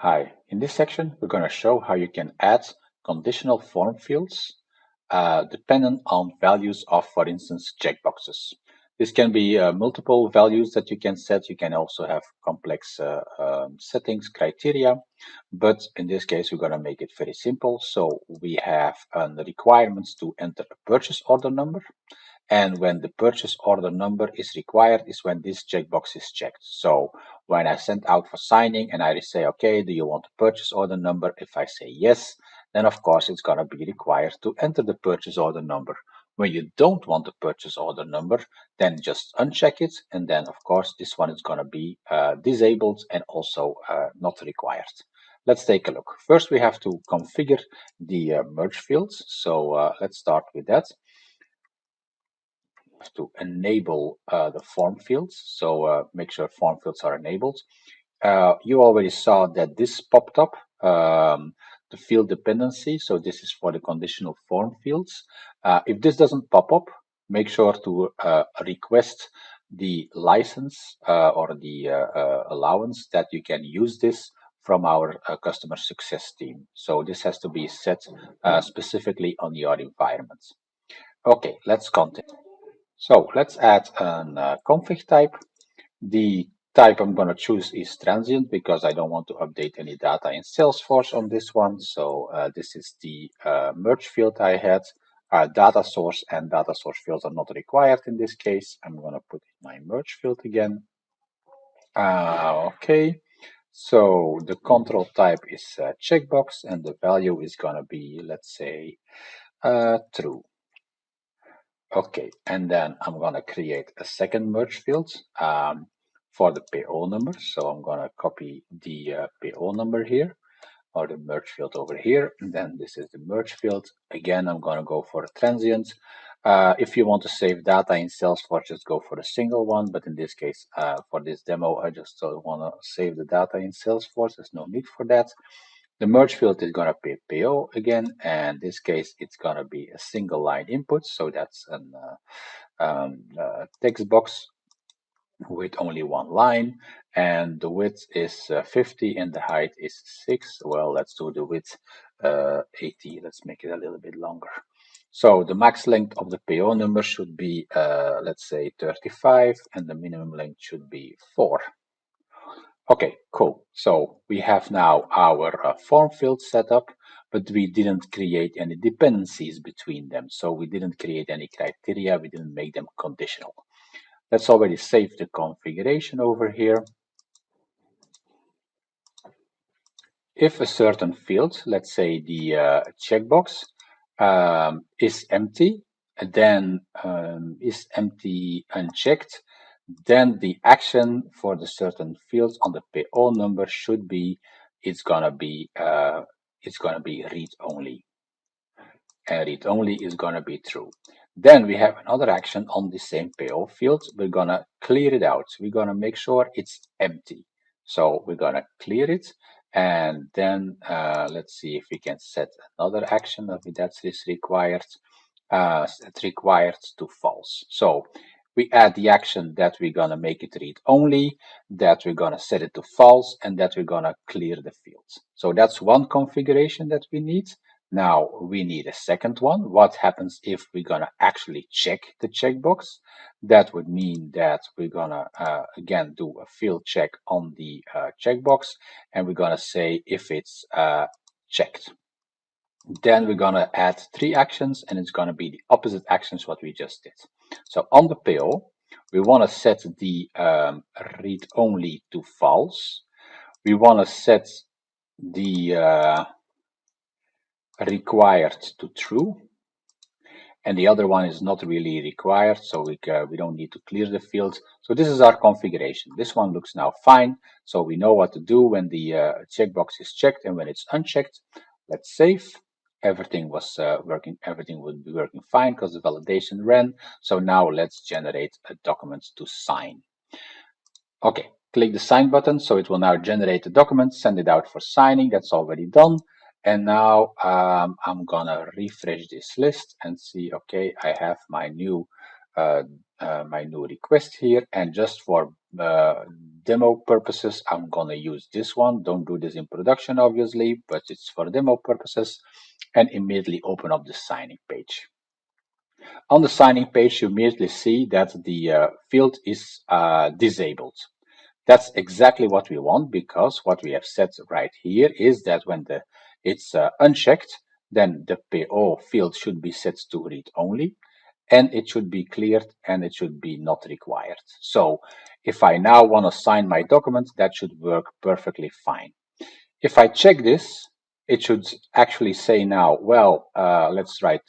Hi, in this section we're going to show how you can add conditional form fields uh, dependent on values of, for instance, checkboxes. This can be uh, multiple values that you can set. You can also have complex uh, um, settings, criteria, but in this case we're going to make it very simple. So we have uh, the requirements to enter a purchase order number and when the purchase order number is required is when this checkbox is checked. So when I send out for signing and I say, okay, do you want a purchase order number? If I say yes, then of course it's going to be required to enter the purchase order number. When you don't want the purchase order number, then just uncheck it. And then of course this one is going to be uh, disabled and also uh, not required. Let's take a look. First, we have to configure the uh, merge fields. So uh, let's start with that to enable uh, the form fields. So uh, make sure form fields are enabled. Uh, you already saw that this popped up, um, the field dependency. So this is for the conditional form fields. Uh, if this doesn't pop up, make sure to uh, request the license uh, or the allowance that you can use this from our customer success team. So this has to be set specifically on your environment. Okay, let's continue. So let's add a uh, config type. The type I'm going to choose is transient because I don't want to update any data in Salesforce on this one. So uh, this is the uh, merge field I had. Uh, data source and data source fields are not required in this case. I'm going to put my merge field again. Uh, okay, so the control type is uh, checkbox and the value is going to be, let's say, uh, true. Okay, and then I'm gonna create a second merge field um, for the PO number. So I'm gonna copy the uh, PO number here or the merge field over here. And then this is the merge field. Again, I'm gonna go for a transient. Uh, if you want to save data in Salesforce, just go for a single one. But in this case, uh, for this demo, I just to save the data in Salesforce. There's no need for that. The merge field is going to be PO again, and this case it's going to be a single line input. So that's a uh, um, uh, text box with only one line, and the width is uh, 50 and the height is 6. Well, let's do the width uh, 80. Let's make it a little bit longer. So the max length of the PO number should be, uh, let's say, 35, and the minimum length should be 4. Okay, cool. So we have now our uh, form field set up, but we didn't create any dependencies between them. So we didn't create any criteria. We didn't make them conditional. Let's already save the configuration over here. If a certain field, let's say the uh, checkbox, um, is empty, then um, is empty unchecked, then the action for the certain fields on the PO number should be it's gonna be uh, it's gonna be read only. And read only is gonna be true. Then we have another action on the same PO field we're gonna clear it out. We're gonna make sure it's empty. So we're gonna clear it and then uh, let's see if we can set another action that is required uh, required to false. So we add the action that we're going to make it read only, that we're going to set it to false, and that we're going to clear the fields. So that's one configuration that we need. Now we need a second one. What happens if we're going to actually check the checkbox? That would mean that we're going to, uh, again, do a field check on the uh, checkbox, and we're going to say if it's uh, checked. Then we're going to add three actions, and it's going to be the opposite actions what we just did. So on the pill, we want to set the um, read only to false. We want to set the uh, required to true. And the other one is not really required, so we, uh, we don't need to clear the fields. So this is our configuration. This one looks now fine. So we know what to do when the uh, checkbox is checked and when it's unchecked. Let's save everything was uh, working, everything would be working fine because the validation ran. So now let's generate a document to sign. Okay, click the sign button. So it will now generate the document, send it out for signing. That's already done. And now um, I'm gonna refresh this list and see, okay, I have my new my new request here. And just for uh, demo purposes I'm gonna use this one. Don't do this in production obviously but it's for demo purposes. And immediately open up the signing page. On the signing page you immediately see that the uh, field is uh, disabled. That's exactly what we want because what we have set right here is that when the it's uh, unchecked then the PO field should be set to read only and it should be cleared and it should be not required. So if I now want to sign my document, that should work perfectly fine. If I check this, it should actually say now, well, uh, let's write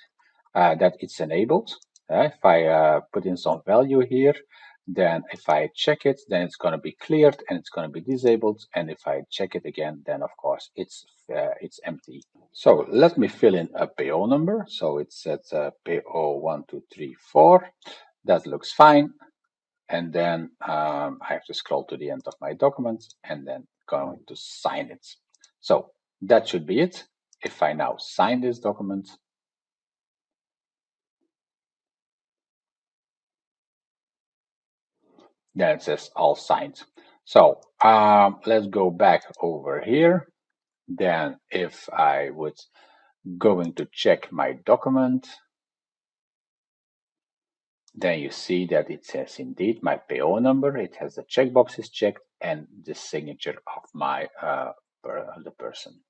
uh, that it's enabled. Uh, if I uh, put in some value here, then if I check it, then it's going to be cleared and it's going to be disabled. And if I check it again, then of course it's uh, it's empty. So let me fill in a PO number. So it at uh, PO1234. That looks fine. And then um, I have to scroll to the end of my document and then going to sign it. So that should be it. If I now sign this document, then it says all signed. So um, let's go back over here. Then if I would going to check my document, then you see that it says indeed my PO number, it has the checkboxes checked and the signature of my uh, per, the person.